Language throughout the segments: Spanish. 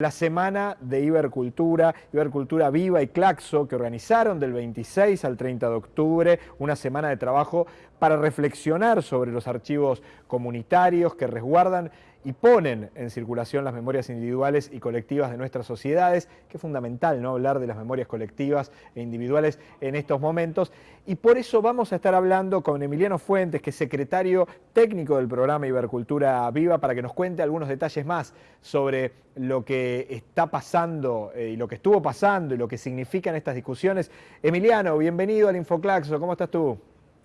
la semana de Ibercultura, Ibercultura Viva y Claxo, que organizaron del 26 al 30 de octubre una semana de trabajo para reflexionar sobre los archivos comunitarios que resguardan y ponen en circulación las memorias individuales y colectivas de nuestras sociedades, que es fundamental ¿no? hablar de las memorias colectivas e individuales en estos momentos. Y por eso vamos a estar hablando con Emiliano Fuentes, que es secretario técnico del programa Ibercultura Viva, para que nos cuente algunos detalles más sobre lo que está pasando eh, y lo que estuvo pasando y lo que significan estas discusiones. Emiliano, bienvenido al Infoclaxo, ¿cómo estás tú?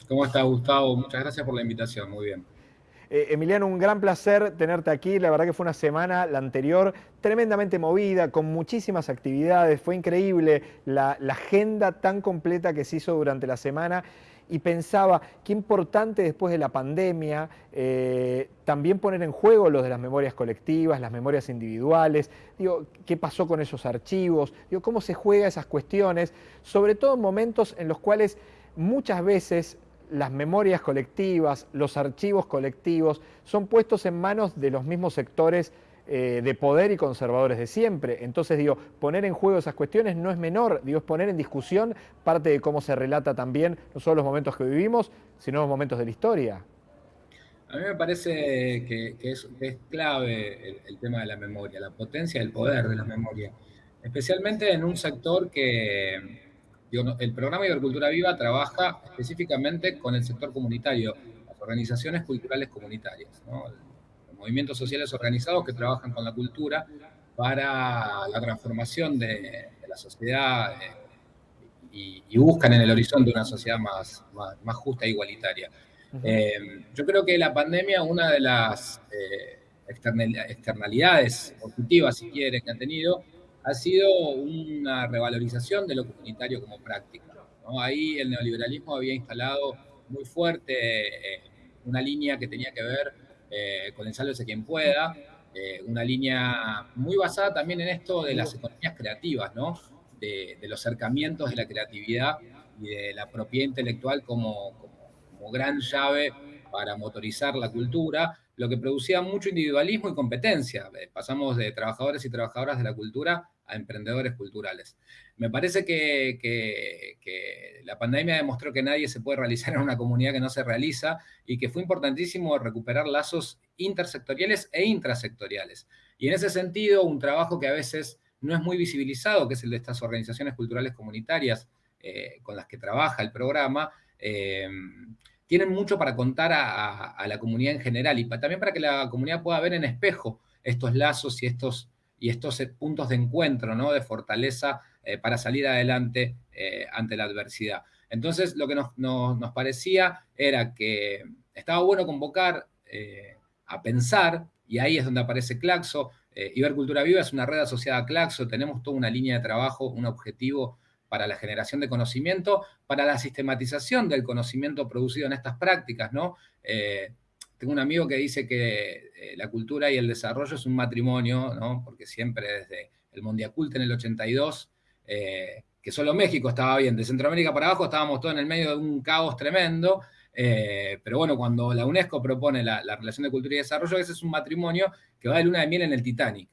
¿Cómo estás, Gustavo? Muchas gracias por la invitación, muy bien. Eh, Emiliano, un gran placer tenerte aquí. La verdad que fue una semana, la anterior, tremendamente movida, con muchísimas actividades. Fue increíble la, agenda tan completa que se hizo durante la semana y pensaba qué importante después de la pandemia eh, también poner en juego lo de las memorias colectivas, las memorias individuales, digo, qué pasó con esos archivos, digo, cómo se juega esas cuestiones, sobre todo en momentos en los cuales muchas veces las memorias colectivas, los archivos colectivos, son puestos en manos de los mismos sectores eh, de poder y conservadores de siempre. Entonces, digo, poner en juego esas cuestiones no es menor, digo, es poner en discusión parte de cómo se relata también no solo los momentos que vivimos, sino los momentos de la historia. A mí me parece que, es, clave el, tema de la memoria, la potencia del poder de la memoria, especialmente en un sector que, el programa Ibercultura Viva trabaja específicamente con el sector comunitario, las organizaciones culturales comunitarias, los movimientos sociales organizados que trabajan con la cultura para la transformación de, la sociedad eh, y, buscan en el horizonte una sociedad más, más, justa e igualitaria. Eh, yo creo que la pandemia, una de las eh, externalidades positivas, si quieren, que ha tenido, ha sido una revalorización de lo comunitario como práctica. Ahí el neoliberalismo había instalado muy fuerte eh, una línea que tenía que ver eh, con el sálvese quien pueda, eh, una línea muy basada también en esto de las economías creativas, de, los acercamientos de la creatividad y de la propiedad intelectual como, como gran llave para motorizar la cultura, lo que producía mucho individualismo y competencia. Pasamos de trabajadores y trabajadoras de la cultura a emprendedores culturales. Me parece que, la pandemia demostró que nadie se puede realizar en una comunidad que no se realiza y que fue importantísimo recuperar lazos intersectoriales e intrasectoriales. Y en ese sentido, un trabajo que a veces no es muy visibilizado, que es el de estas organizaciones culturales comunitarias eh, con las que trabaja el programa, eh, tienen mucho para contar a, la comunidad en general y también para que la comunidad pueda ver en espejo estos lazos y estos y estos eh, puntos de encuentro, ¿no? de fortaleza eh, para salir adelante eh, ante la adversidad. Entonces, lo que nos, parecía era que estaba bueno convocar a pensar, y ahí es donde aparece Claxo. Ibercultura Viva es una red asociada a Claxo, tenemos toda una línea de trabajo, un objetivo para la generación de conocimiento, para la sistematización del conocimiento producido en estas prácticas, ¿no? Tengo un amigo que dice que eh, la cultura y el desarrollo es un matrimonio, ¿no? porque siempre desde el Mondiacult en el 82, eh, que solo México estaba bien, de Centroamérica para abajo estábamos todos en el medio de un caos tremendo, eh, pero bueno, cuando la UNESCO propone la, relación de cultura y desarrollo, ese es un matrimonio que va de luna de miel en el Titanic.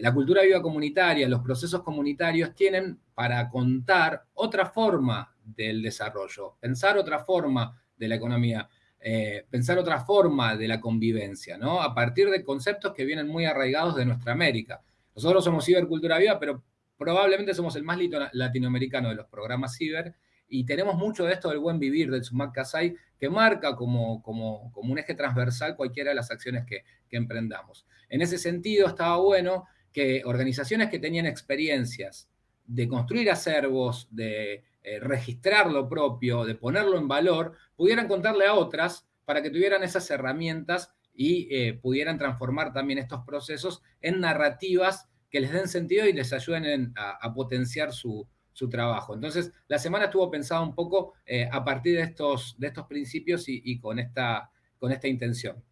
la cultura viva comunitaria, los procesos comunitarios tienen para contar otra forma del desarrollo, pensar otra forma de la economía. Eh, pensar otra forma de la convivencia, ¿no? A partir de conceptos que vienen muy arraigados de nuestra América. Nosotros somos Cibercultura Viva, pero probablemente somos el más latinoamericano de los programas ciber y tenemos mucho de esto del buen vivir, del Sumac Kasai, que marca como, como, como, un eje transversal cualquiera de las acciones que, que emprendamos. En ese sentido, estaba bueno que organizaciones que tenían experiencias de construir acervos, de eh, registrar lo propio, de ponerlo en valor, pudieran contarle a otras para que tuvieran esas herramientas y eh, pudieran transformar también estos procesos en narrativas que les den sentido y les ayuden a, potenciar su, trabajo. Entonces, la semana estuvo pensada un poco eh, a partir de estos, de estos principios y, con, esta, con esta intención.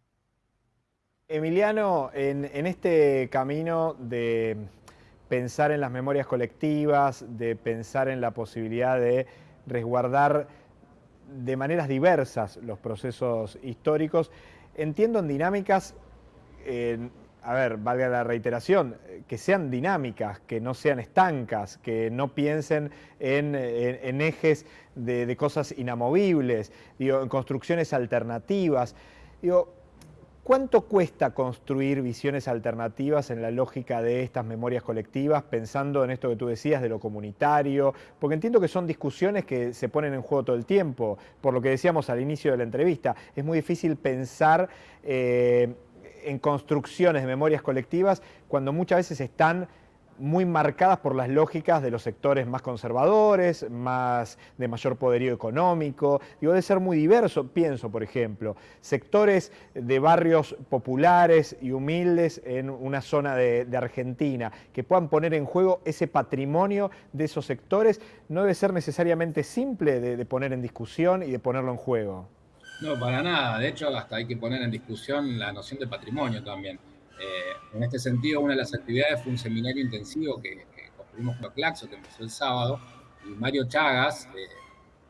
Emiliano, en este camino de pensar en las memorias colectivas, de pensar en la posibilidad de resguardar de maneras diversas los procesos históricos. Entiendo en dinámicas, a ver, valga la reiteración, que sean dinámicas, que no sean estancas, que no piensen en, ejes de, cosas inamovibles, en construcciones alternativas. ¿Cuánto cuesta construir visiones alternativas en la lógica de estas memorias colectivas, pensando en esto que tú decías de lo comunitario? Porque entiendo que son discusiones que se ponen en juego todo el tiempo, por lo que decíamos al inicio de la entrevista. Es muy difícil pensar eh, en construcciones de memorias colectivas cuando muchas veces están muy marcadas por las lógicas de los sectores más conservadores, más de mayor poderío económico. Digo, debe ser muy diverso, pienso, por ejemplo, sectores de barrios populares y humildes en una zona de, Argentina, que puedan poner en juego ese patrimonio de esos sectores, no debe ser necesariamente simple de poner en discusión y de ponerlo en juego. No, para nada. De hecho, hasta hay que poner en discusión la noción de patrimonio también. Eh, en este sentido, una de las actividades fue un seminario intensivo que, construimos con Claxo, que empezó el sábado, y Mario Chagas,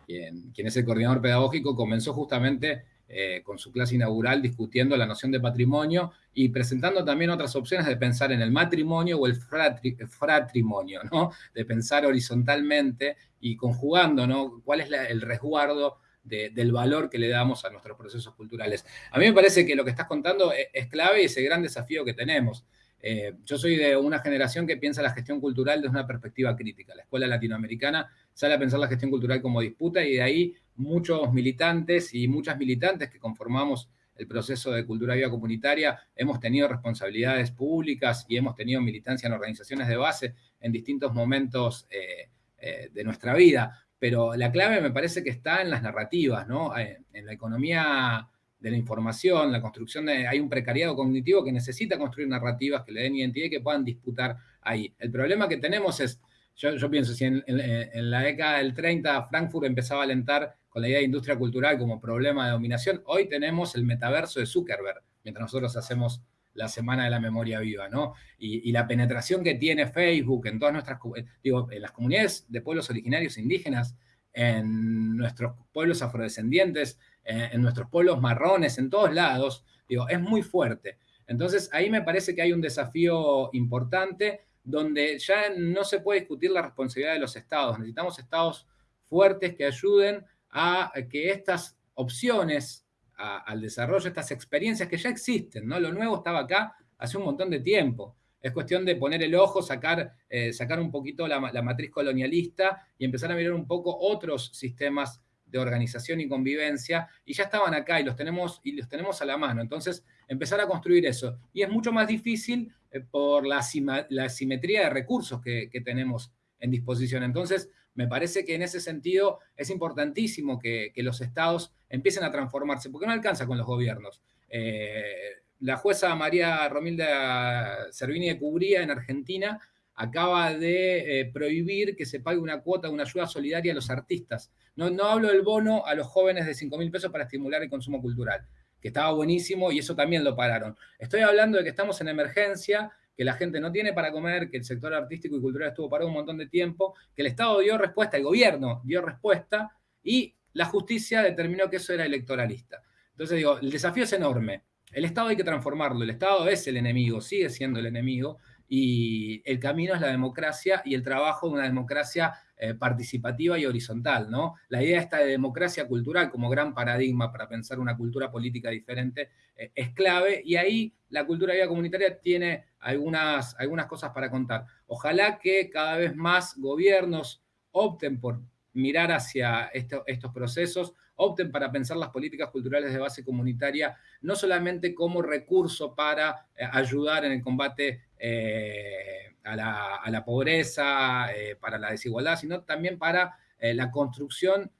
eh, quien, es el coordinador pedagógico, comenzó justamente eh, con su clase inaugural discutiendo la noción de patrimonio y presentando también otras opciones de pensar en el matrimonio o el fratrimonio, ¿no? de pensar horizontalmente y conjugando ¿no? cuál es el resguardo del valor que le damos a nuestros procesos culturales. A mí me parece que lo que estás contando e, es, clave y es el gran desafío que tenemos. Eh, yo soy de una generación que piensa la gestión cultural desde una perspectiva crítica. La escuela latinoamericana sale a pensar la gestión cultural como disputa y de ahí muchos militantes y muchas militantes que conformamos el proceso de cultura viva comunitaria, hemos tenido responsabilidades públicas y hemos tenido militancia en organizaciones de base en distintos momentos eh, eh, de nuestra vida pero la clave me parece que está en las narrativas, ¿no? Eh, en la economía de la información, la construcción de... Hay un precariado cognitivo que necesita construir narrativas que le den identidad y que puedan disputar ahí. El problema que tenemos es, yo, pienso, si en, la década del 30 Frankfurt empezaba a alentar con la idea de industria cultural como problema de dominación, hoy tenemos el metaverso de Zuckerberg, mientras nosotros hacemos la Semana de la Memoria Viva, ¿no? Y, la penetración que tiene Facebook en todas nuestras, digo, en las comunidades de pueblos originarios indígenas, en nuestros pueblos afrodescendientes, en, nuestros pueblos marrones, en todos lados, digo, es muy fuerte. Entonces, ahí me parece que hay un desafío importante donde ya no se puede discutir la responsabilidad de los estados. Necesitamos estados fuertes que ayuden a que estas opciones al desarrollo de estas experiencias que ya existen, ¿no? Lo nuevo estaba acá hace un montón de tiempo. Es cuestión de poner el ojo, sacar, eh, sacar un poquito la, matriz colonialista y empezar a mirar un poco otros sistemas de organización y convivencia, y ya estaban acá y los tenemos, y los tenemos a la mano. Entonces, empezar a construir eso. Y es mucho más difícil eh, por la, simetría de recursos que tenemos en disposición. Entonces, me parece que en ese sentido es importantísimo que, los estados empiecen a transformarse, porque no alcanza con los gobiernos. Eh, la jueza María Romilda Servini de Cubría en Argentina acaba de eh, prohibir que se pague una cuota, una ayuda solidaria a los artistas. No, no hablo del bono a los jóvenes de 5 mil pesos para estimular el consumo cultural, que estaba buenísimo y eso también lo pararon. Estoy hablando de que estamos en emergencia que la gente no tiene para comer, que el sector artístico y cultural estuvo parado un montón de tiempo, que el Estado dio respuesta, el gobierno dio respuesta y la justicia determinó que eso era electoralista. Entonces digo, el desafío es enorme. El Estado hay que transformarlo, el Estado es el enemigo, sigue siendo el enemigo, y el camino es la democracia y el trabajo de una democracia eh, participativa y horizontal, ¿no? La idea esta de democracia cultural como gran paradigma para pensar una cultura política diferente eh, es clave y ahí la cultura vida comunitaria tiene algunas, algunas cosas para contar. Ojalá que cada vez más gobiernos opten por mirar hacia estos procesos, opten para pensar las políticas culturales de base comunitaria, no solamente como recurso para eh, ayudar en el combate eh, a, la, pobreza, eh, para la desigualdad, sino también para la construcción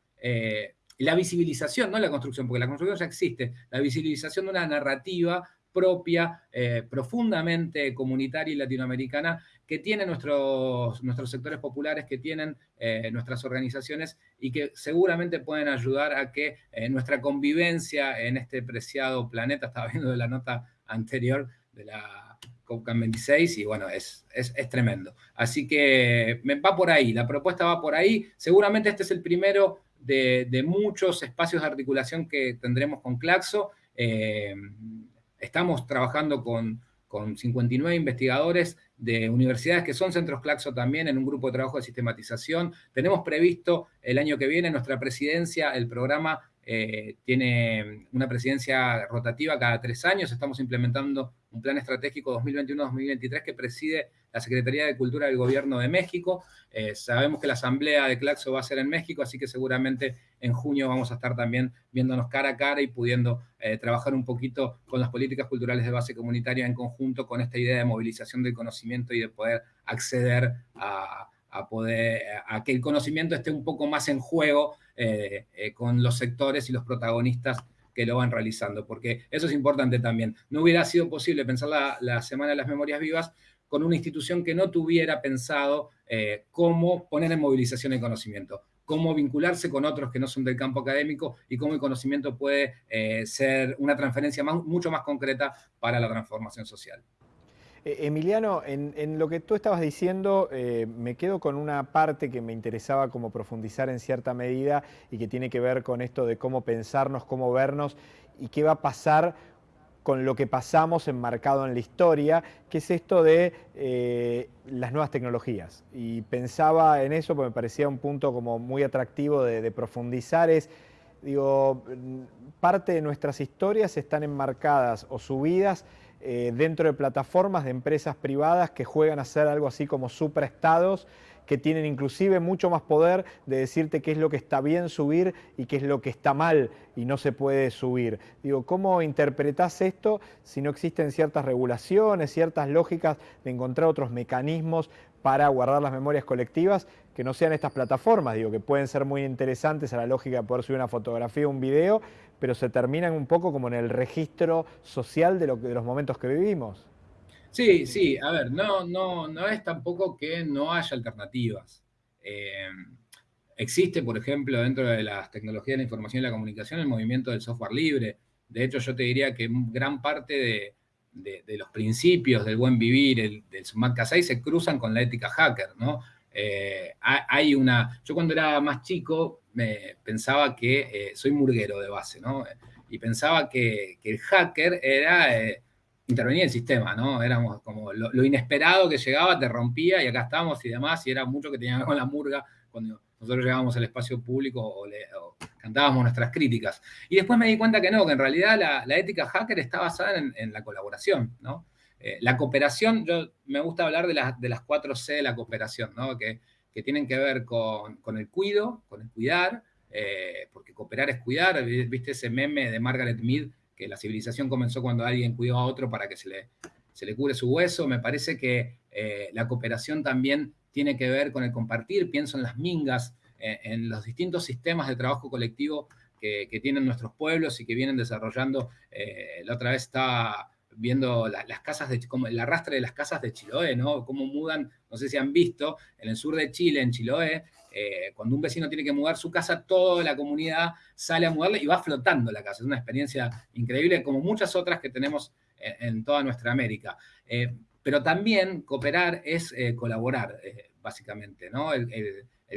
la visibilización, no la construcción, porque la construcción ya existe, la visibilización de una narrativa propia, profundamente comunitaria y latinoamericana, que tienen nuestros, nuestros sectores populares, que tienen eh, nuestras organizaciones y que seguramente pueden ayudar a que eh, nuestra convivencia en este preciado planeta, estaba viendo de la nota anterior de la COP26 y bueno, es, es, tremendo. Así que me va por ahí, la propuesta va por ahí. Seguramente este es el primero de, muchos espacios de articulación que tendremos con Claxo. Eh, estamos trabajando con con 59 investigadores de universidades que son centros Claxo también en un grupo de trabajo de sistematización. Tenemos previsto el año que viene nuestra presidencia, el programa eh, tiene una presidencia rotativa cada tres años. Estamos implementando un plan estratégico 2021-2023 que preside la Secretaría de Cultura del Gobierno de México. Eh, sabemos que la asamblea de Claxo va a ser en México, así que seguramente en junio vamos a estar también viéndonos cara a cara y pudiendo eh, trabajar un poquito con las políticas culturales de base comunitaria en conjunto con esta idea de movilización del conocimiento y de poder acceder a, poder, a que el conocimiento esté un poco más en juego con los sectores y los protagonistas que lo van realizando, porque eso es importante también. No hubiera sido posible pensar la, Semana de las Memorias Vivas con una institución que no tuviera pensado eh, cómo poner en movilización el conocimiento, cómo vincularse con otros que no son del campo académico y cómo el conocimiento puede ser una transferencia mucho más concreta para la transformación social. Eh, Emiliano, en, lo que tú estabas diciendo, eh, me quedo con una parte que me interesaba como profundizar en cierta medida y que tiene que ver con esto de cómo pensarnos, cómo vernos y qué va a pasar con lo que pasamos enmarcado en la historia, que es esto de eh, las nuevas tecnologías. Y pensaba en eso porque me parecía un punto como muy atractivo de, de profundizar, es, digo, parte de nuestras historias están enmarcadas o subidas eh, dentro de plataformas de empresas privadas que juegan a ser algo así como supraestados, que tienen inclusive mucho más poder de decirte qué es lo que está bien subir y qué es lo que está mal y no se puede subir. Digo, ¿cómo interpretás esto si no existen ciertas regulaciones, ciertas lógicas de encontrar otros mecanismos para guardar las memorias colectivas que no sean estas plataformas, digo, que pueden ser muy interesantes a la lógica de poder subir una fotografía un video, pero se terminan un poco como en el registro social de los momentos que vivimos. Sí, sí, a ver, no, no, no es tampoco que no haya alternativas. Eh, existe, por ejemplo, dentro de las tecnologías de la información y la comunicación, el movimiento del software libre. De hecho, yo te diría que gran parte de, los principios del buen vivir, el, del Sumat 6, se cruzan con la ética hacker, ¿no? Eh, hay una... Yo cuando era más chico me pensaba que... Eh, soy murguero de base, ¿no? Y pensaba que, el hacker era... Eh, intervenía el sistema, ¿no? Éramos como lo, inesperado que llegaba, te rompía y acá estábamos y demás, y era mucho que tenía que ver con la murga nosotros llegábamos al espacio público o, cantábamos nuestras críticas. Y después me di cuenta que no, que en realidad la, ética hacker está basada en, la colaboración, ¿no? Eh, la cooperación, yo me gusta hablar de, de las cuatro C de la cooperación, ¿no? Que, tienen que ver con, el cuido, con el cuidar, eh, porque cooperar es cuidar, viste ese meme de Margaret Mead, que la civilización comenzó cuando alguien cuidó a otro para que se le, se cure su hueso, me parece que eh, la cooperación también tiene que ver con el compartir, pienso en las mingas, en los distintos sistemas de trabajo colectivo que, tienen nuestros pueblos y que vienen desarrollando. la otra vez estaba viendo las casas de, como el arrastre de las casas de Chiloé, ¿no? Cómo mudan, no sé si han visto, en el sur de Chile, en Chiloé, eh, cuando un vecino tiene que mudar su casa, toda la comunidad sale a mudarle y va flotando la casa. Es una experiencia increíble, como muchas otras que tenemos en, toda nuestra América. Eh, pero también cooperar es eh, colaborar, básicamente, ¿no? el,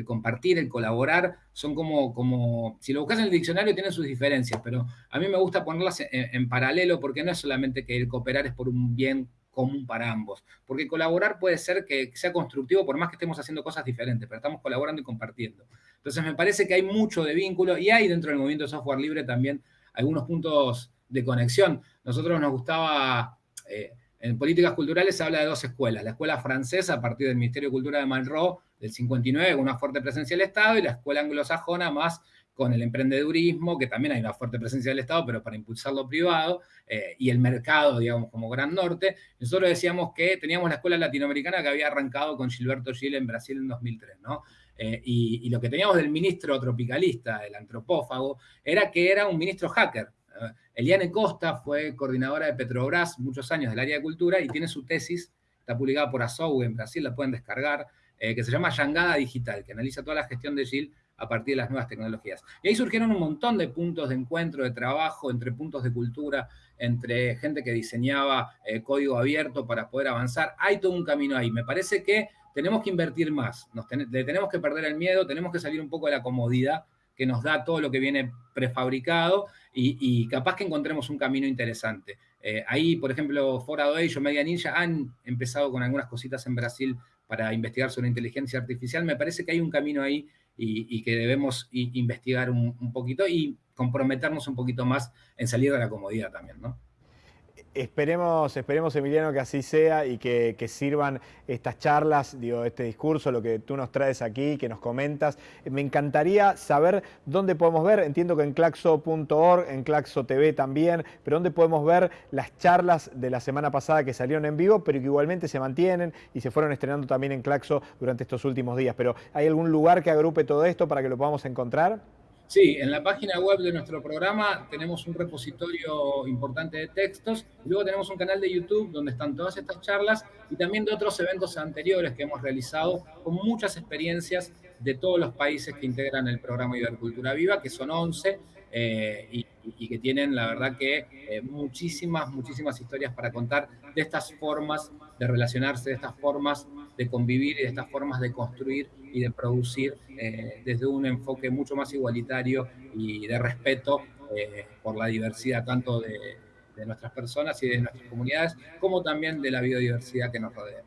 compartir, el colaborar, son como, como, si lo buscas en el diccionario tienen sus diferencias, pero a mí me gusta ponerlas en, paralelo porque no es solamente que el cooperar es por un bien común para ambos, porque colaborar puede ser que sea constructivo por más que estemos haciendo cosas diferentes, pero estamos colaborando y compartiendo. Entonces me parece que hay mucho de vínculo y hay dentro del movimiento de software libre también algunos puntos de conexión. Nosotros nos gustaba... Eh, en políticas culturales se habla de dos escuelas, la escuela francesa a partir del Ministerio de Cultura de Malraux del 59 con una fuerte presencia del Estado y la escuela anglosajona más con el emprendedurismo, que también hay una fuerte presencia del Estado, pero para impulsar lo privado, eh, y el mercado, digamos, como Gran Norte. Nosotros decíamos que teníamos la escuela latinoamericana que había arrancado con Gilberto Gil en Brasil en 2003, ¿no? Eh, y, y, lo que teníamos del ministro tropicalista, el antropófago, era que era un ministro hacker, Eliane Costa fue coordinadora de Petrobras muchos años del área de cultura y tiene su tesis, está publicada por Azou en Brasil, la pueden descargar, eh, que se llama Yangada Digital, que analiza toda la gestión de GIL a partir de las nuevas tecnologías. Y ahí surgieron un montón de puntos de encuentro, de trabajo, entre puntos de cultura, entre gente que diseñaba eh, código abierto para poder avanzar. Hay todo un camino ahí. Me parece que tenemos que invertir más, le tenemos que perder el miedo, tenemos que salir un poco de la comodidad que nos da todo lo que viene prefabricado y, capaz que encontremos un camino interesante. Eh, ahí, por ejemplo, Fora Age o Media Ninja han empezado con algunas cositas en Brasil para investigar sobre inteligencia artificial. Me parece que hay un camino ahí y, que debemos investigar un, un, poquito y comprometernos un poquito más en salir de la comodidad también, ¿no? Esperemos, esperemos, Emiliano, que así sea y que, sirvan estas charlas, digo, este discurso, lo que tú nos traes aquí, que nos comentas. Me encantaría saber dónde podemos ver, entiendo que en claxo.org, en Claxo TV también, pero dónde podemos ver las charlas de la semana pasada que salieron en vivo, pero que igualmente se mantienen y se fueron estrenando también en Claxo durante estos últimos días. Pero ¿hay algún lugar que agrupe todo esto para que lo podamos encontrar? Sí, en la página web de nuestro programa tenemos un repositorio importante de textos, luego tenemos un canal de YouTube donde están todas estas charlas y también de otros eventos anteriores que hemos realizado con muchas experiencias de todos los países que integran el programa Ibercultura Viva, que son 11, eh, y, que tienen, la verdad, que eh, muchísimas, muchísimas historias para contar de estas formas de relacionarse, de estas formas de convivir y de estas formas de construir y de producir eh, desde un enfoque mucho más igualitario y de respeto por la diversidad tanto de nuestras personas y de nuestras comunidades, como también de la biodiversidad que nos rodea.